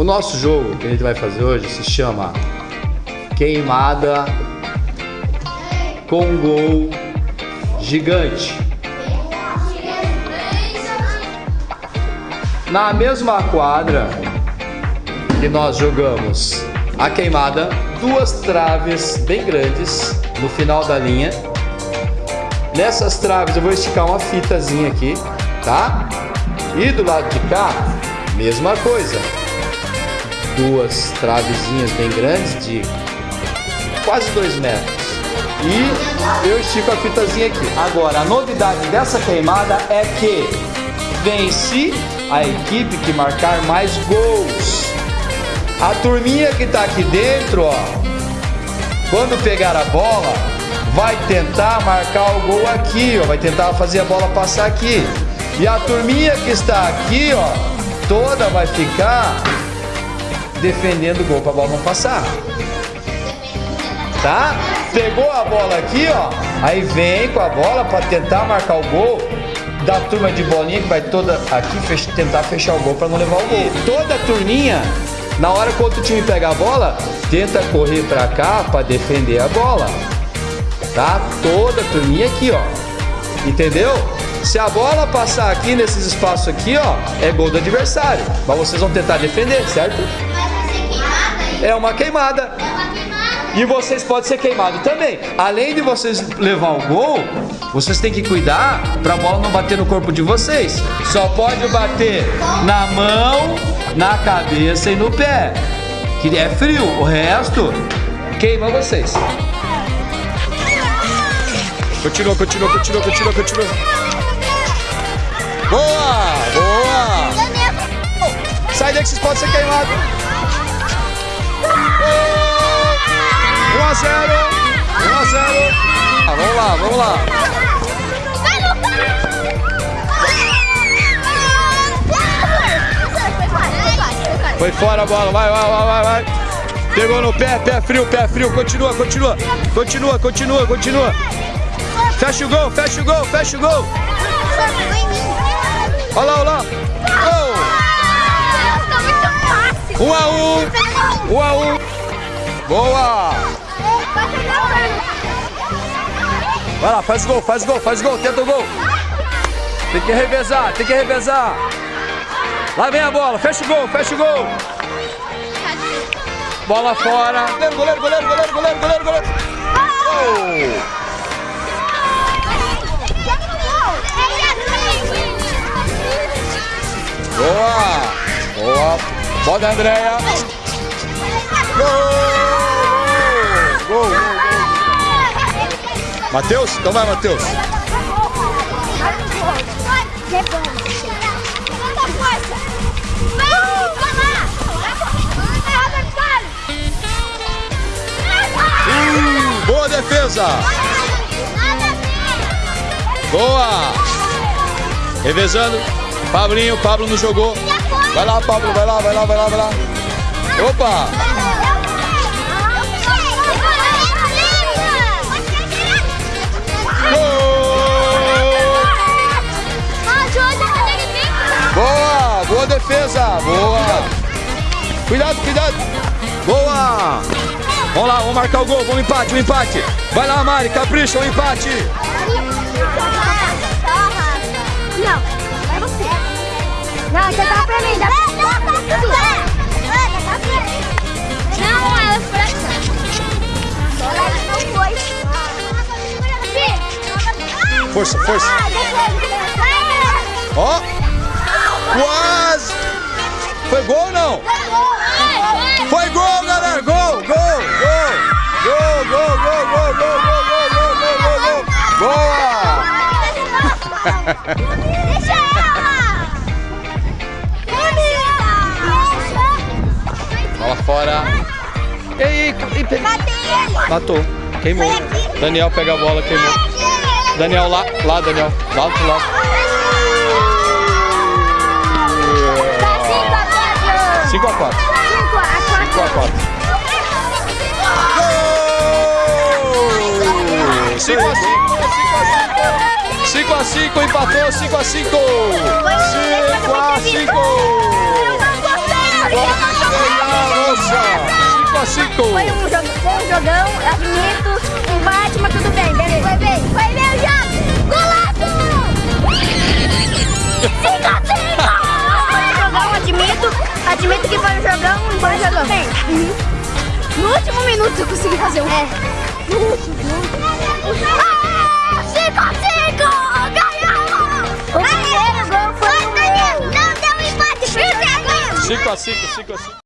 O nosso jogo que a gente vai fazer hoje se chama Queimada com Gol Gigante. Na mesma quadra que nós jogamos a queimada, duas traves bem grandes no final da linha. Nessas traves eu vou esticar uma fitazinha aqui, tá? E do lado de cá, mesma coisa. Duas travezinhas bem grandes de quase dois metros. E eu estico a fitazinha aqui. Agora, a novidade dessa queimada é que vence a equipe que marcar mais gols. A turminha que tá aqui dentro, ó, quando pegar a bola, vai tentar marcar o gol aqui, ó, vai tentar fazer a bola passar aqui. E a turminha que está aqui, ó, toda vai ficar defendendo o gol para a bola não passar. Tá? Pegou a bola aqui, ó, aí vem com a bola para tentar marcar o gol da turma de bolinha que vai toda aqui fech tentar fechar o gol para não levar o gol. Toda a turminha, na hora que o outro time pega a bola, tenta correr para cá para defender a bola. Tá? Toda a turminha aqui, ó. Entendeu? Se a bola passar aqui nesses espaços aqui, ó, é gol do adversário. Mas vocês vão tentar defender, certo? É uma queimada. E vocês podem ser queimados também. Além de vocês levar o gol, vocês têm que cuidar para a bola não bater no corpo de vocês. Só pode bater na mão, na cabeça e no pé. Que é frio. O resto queima vocês. Continua, continua, continua, continua, continua. Boa! Boa! Sai daí que vocês podem ser queimados. 1 a 0. 1 a 0. Ah, vamos lá, vamos lá. Foi fora a bola, vai, vai, vai, vai, vai. Pegou no pé, pé frio, pé frio. Continua, continua. Continua, continua, continua. Fecha o gol, fecha o gol, fecha o gol. Olha lá, olha lá. Gol. Um a um. Um a um. Boa. Vai lá, faz gol, faz gol, faz gol, tenta o gol. Tem que revezar, tem que revezar. Lá vem a bola, fecha o gol, fecha o gol. Bola fora. Goleiro, goleiro, goleiro, goleiro, goleiro, goleiro, goleiro. Gol. Boa. Boa. Bola da Andréia. Gol. Gol, Matheus? Então vai, Matheus. Hum, boa defesa. Boa. Revezando. Pablinho, Pablo não jogou. Vai lá, Pablo, vai lá, vai lá, vai lá, vai lá. Opa! Cuidado, cuidado. Boa. Vamos lá, vamos marcar o gol, vamos empate, um empate. Vai lá, Mari, capricha, um empate. Não, vai você. Não, você tá pra mim. Dá pra. Não, ela foi Não foi. Força, força. Ó. Quase. Foi gol ou não? Foi gol, galera. Gol, gol, gol. Gol, gol, gol, gol, gol, gol, gol, gol, gol, gol, gol. Boa. Deixa ela! Bola fora. Ei, ei, pe- Matei ele! Matou. Queimou. Daniel pega a bola, queimou. Daniel lá, lá, Daniel. Lá do lado. Tá 5 a 4. 5 a 4. 5 5 a 4. a 4. Gol! 5 a 5, 5 a 5. 5 a 5, empatou, 5 a 5. 5 a 5. Nossa! 5 a 5 Foi um, jogão, admito, empate, mas tudo bem, beleza. Foi bem, foi bem o jogo! No último minuto eu consegui fazer um. É, no último. Ah, cinco cinco! Ganhamos! O primeiro gol foi o meu. Não deu empate, porque 5 a 5 5 a 5